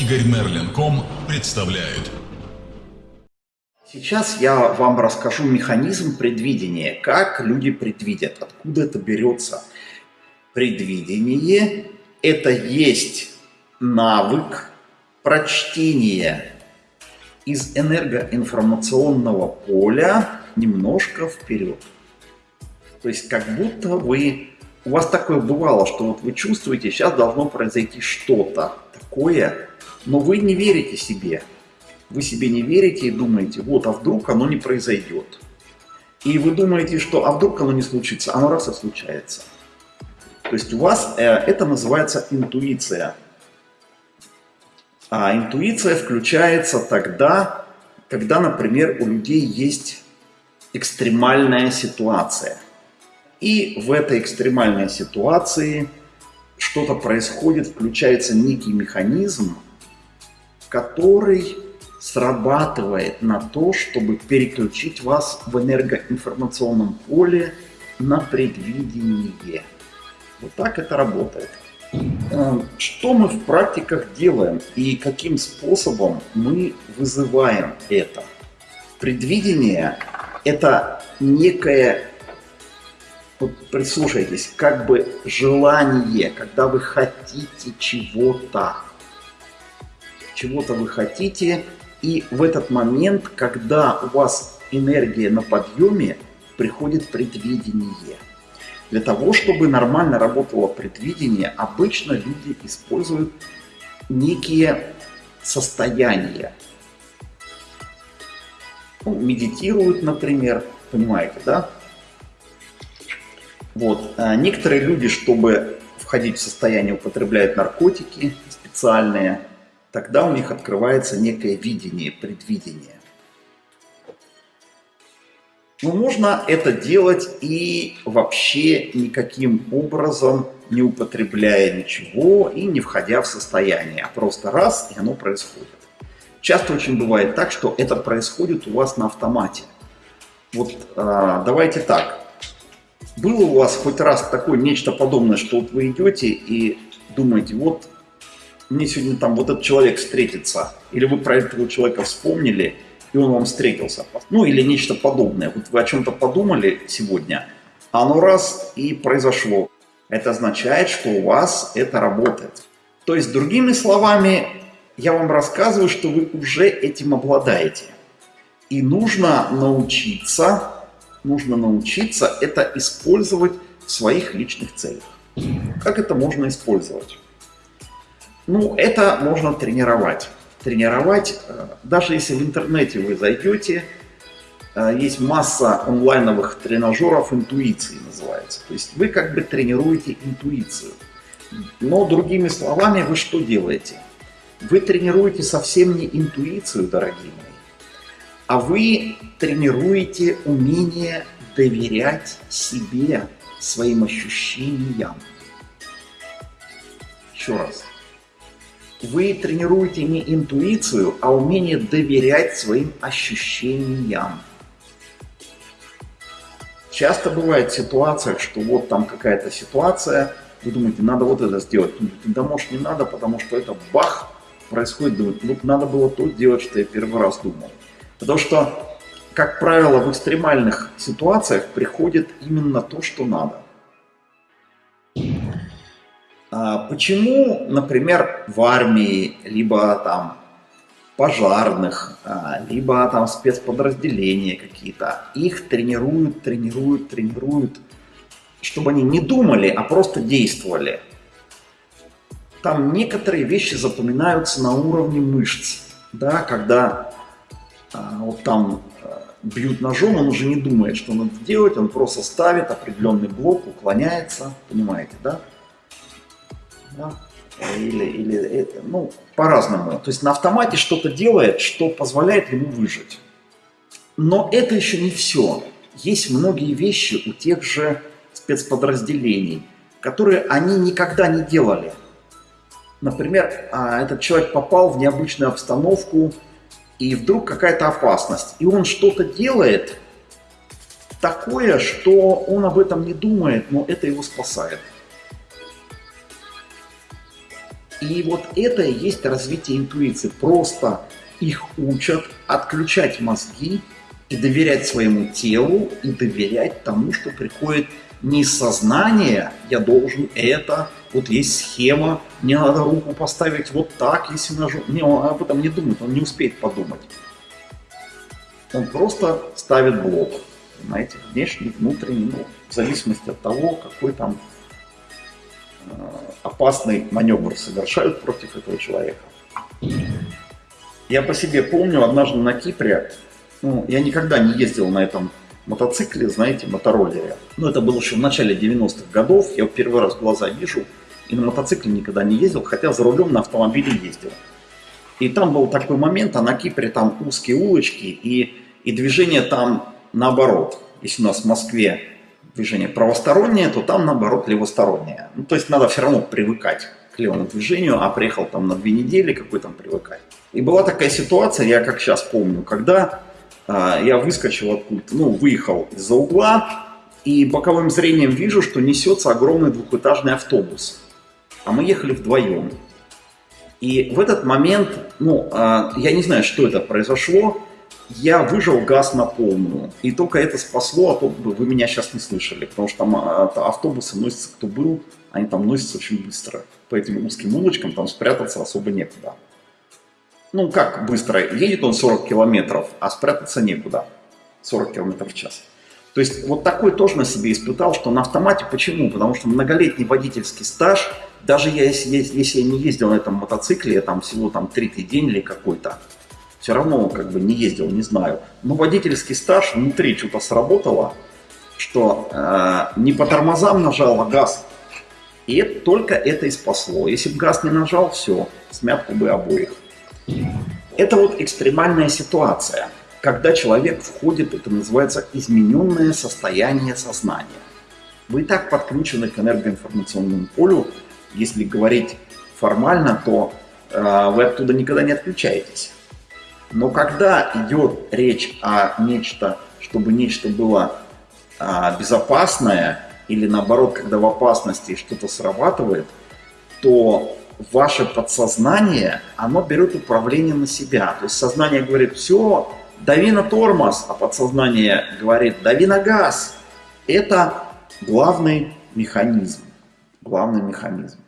Игорь Мерлин.ком представляют. Сейчас я вам расскажу механизм предвидения, как люди предвидят, откуда это берется. Предвидение – это есть навык прочтения из энергоинформационного поля немножко вперед. То есть как будто вы... У вас такое бывало, что вот вы чувствуете, сейчас должно произойти что-то такое, но вы не верите себе. Вы себе не верите и думаете, вот, а вдруг оно не произойдет. И вы думаете, что а вдруг оно не случится, оно раз и случается. То есть у вас э, это называется интуиция. А интуиция включается тогда, когда, например, у людей есть экстремальная ситуация. И в этой экстремальной ситуации что-то происходит, включается некий механизм, который срабатывает на то, чтобы переключить вас в энергоинформационном поле на предвидение. Вот так это работает. Эм, что мы в практиках делаем и каким способом мы вызываем это? Предвидение – это некое, вот прислушайтесь, как бы желание, когда вы хотите чего-то. Чего-то вы хотите, и в этот момент, когда у вас энергия на подъеме, приходит предвидение. Для того, чтобы нормально работало предвидение, обычно люди используют некие состояния. Ну, медитируют, например, понимаете, да? Вот. А некоторые люди, чтобы входить в состояние, употребляют наркотики специальные, тогда у них открывается некое видение, предвидение. Но можно это делать и вообще никаким образом не употребляя ничего и не входя в состояние, а просто раз, и оно происходит. Часто очень бывает так, что это происходит у вас на автомате. Вот а, давайте так. Было у вас хоть раз такое нечто подобное, что вот вы идете и думаете, вот мне сегодня там вот этот человек встретится, или вы про этого человека вспомнили, и он вам встретился. Ну или нечто подобное. Вот вы о чем-то подумали сегодня, а оно раз и произошло. Это означает, что у вас это работает. То есть, другими словами, я вам рассказываю, что вы уже этим обладаете. И нужно научиться, нужно научиться это использовать в своих личных целях. Как это можно использовать? Ну, это можно тренировать. Тренировать, э, даже если в интернете вы зайдете, э, есть масса онлайновых тренажеров интуиции называется. То есть вы как бы тренируете интуицию. Но другими словами, вы что делаете? Вы тренируете совсем не интуицию, дорогие мои, а вы тренируете умение доверять себе, своим ощущениям. Еще раз. Вы тренируете не интуицию, а умение доверять своим ощущениям. Часто бывает в ситуациях, что вот там какая-то ситуация, вы думаете, надо вот это сделать. Да может не надо, потому что это бах, происходит, думаете, вот надо было то делать, что я первый раз думал. Потому что, как правило, в экстремальных ситуациях приходит именно то, что надо. А почему, например, в армии, либо там пожарных, а, либо там спецподразделения какие-то, их тренируют, тренируют, тренируют, чтобы они не думали, а просто действовали. Там некоторые вещи запоминаются на уровне мышц, да, когда а, вот там бьют ножом, он уже не думает, что надо делать, он просто ставит определенный блок, уклоняется, понимаете, да? Да? или, или ну, по-разному. То есть на автомате что-то делает, что позволяет ему выжить. Но это еще не все. Есть многие вещи у тех же спецподразделений, которые они никогда не делали. Например, а, этот человек попал в необычную обстановку, и вдруг какая-то опасность, и он что-то делает такое, что он об этом не думает, но это его спасает. И вот это и есть развитие интуиции. Просто их учат отключать мозги и доверять своему телу, и доверять тому, что приходит не из сознания, я должен это, вот есть схема, мне надо руку поставить вот так, если нажу. Не, он об этом не думает, он не успеет подумать. Он просто ставит блок, понимаете, внешний, внутренний, ну, в зависимости от того, какой там опасный маневр совершают против этого человека. Я по себе помню, однажды на Кипре, ну, я никогда не ездил на этом мотоцикле, знаете, мотороллере. Ну, это было еще в начале 90-х годов, я первый раз глаза вижу, и на мотоцикле никогда не ездил, хотя за рулем на автомобиле ездил. И там был такой момент, а на Кипре там узкие улочки, и, и движение там наоборот. Если у нас в Москве движение правостороннее, то там наоборот левостороннее. Ну, то есть надо все равно привыкать к левому движению, а приехал там на две недели, какой там привыкать. И была такая ситуация, я как сейчас помню, когда а, я выскочил откуда-то, ну, выехал из-за угла, и боковым зрением вижу, что несется огромный двухэтажный автобус. А мы ехали вдвоем. И в этот момент, ну, а, я не знаю, что это произошло, я выжил газ на полную. И только это спасло, а то вы меня сейчас не слышали, потому что там а, автобусы носятся, кто был, они там носятся очень быстро. По этим узким улочкам там спрятаться особо некуда ну как быстро, едет он 40 километров, а спрятаться некуда, 40 километров в час. То есть вот такой тоже на себе испытал, что на автомате. Почему? Потому что многолетний водительский стаж, даже если, если я не ездил на этом мотоцикле, там всего там третий день или какой-то, все равно как бы не ездил, не знаю. Но водительский стаж внутри что-то сработало, что э, не по тормозам нажал, а газ. И это, только это и спасло. Если бы газ не нажал, все, смятку бы обоих. Это вот экстремальная ситуация, когда человек входит, это называется измененное состояние сознания. Вы и так подключены к энергоинформационному полю. Если говорить формально, то э, вы оттуда никогда не отключаетесь. Но когда идет речь о нечто, чтобы нечто было э, безопасное, или наоборот, когда в опасности что-то срабатывает, то ваше подсознание, оно берет управление на себя. То есть сознание говорит, все, дави на тормоз, а подсознание говорит, дави на газ. Это главный механизм. Главный механизм.